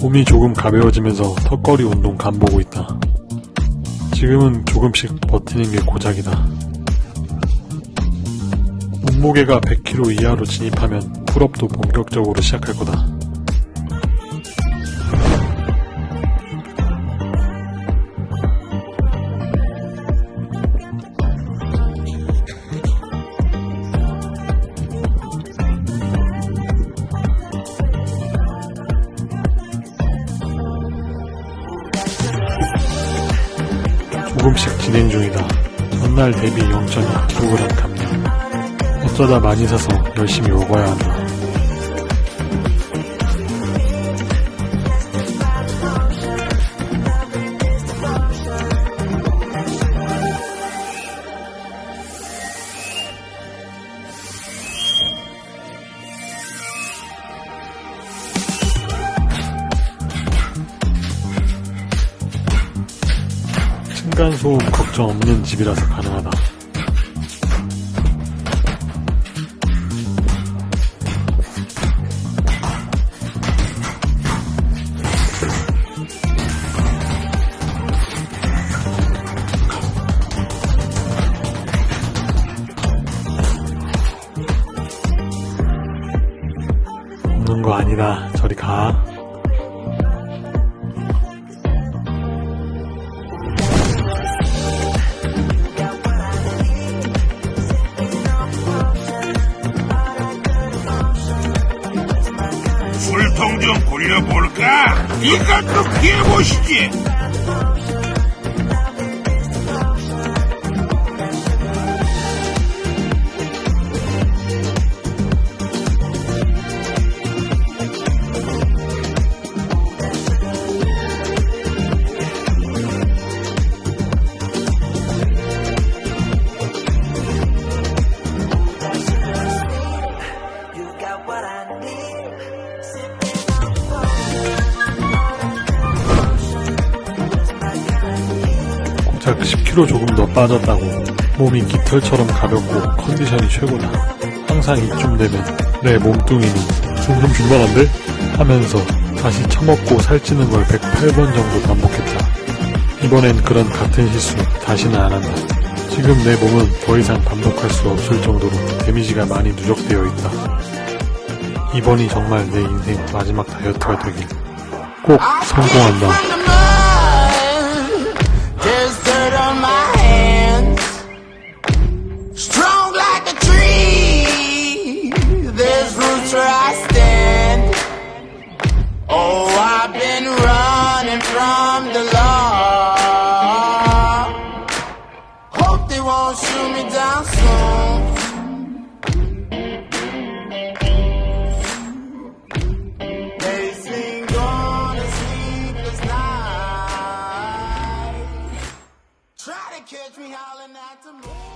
몸이 조금 가벼워지면서 턱걸이 운동 간보고 있다. 지금은 조금씩 버티는 게 고작이다. 몸무게가 100kg 이하로 진입하면 풀업도 본격적으로 시작할 거다. 조금씩 진행 중이다. 전날 대비 0.2kg 감량. 어쩌다 많이 사서 열심히 먹어야 한다. 층간소음 걱정 없는 집이라서 가능하다. 없는 거 아니다. 저리 가. 술통 좀 굴려볼까? 이것도 피해보시지. 고작 10kg 조금 더 빠졌다고 몸이 깃털처럼 가볍고 컨디션이 최고다. 항상 이쯤 되면 내 몸뚱이는 숨좀 줄만한데? 하면서 다시 처먹고 살찌는 걸 108번 정도 반복했다. 이번엔 그런 같은 실수 다시는 안 한다. 지금 내 몸은 더 이상 반복할 수 없을 정도로 데미지가 많이 누적되어 있다. 이번이 정말 내 인생 마지막 다이어트가 되길 꼭 성공한다 I'm the law. Hope they won't shoot me down soon. They've. Try to catch me howling at the moon.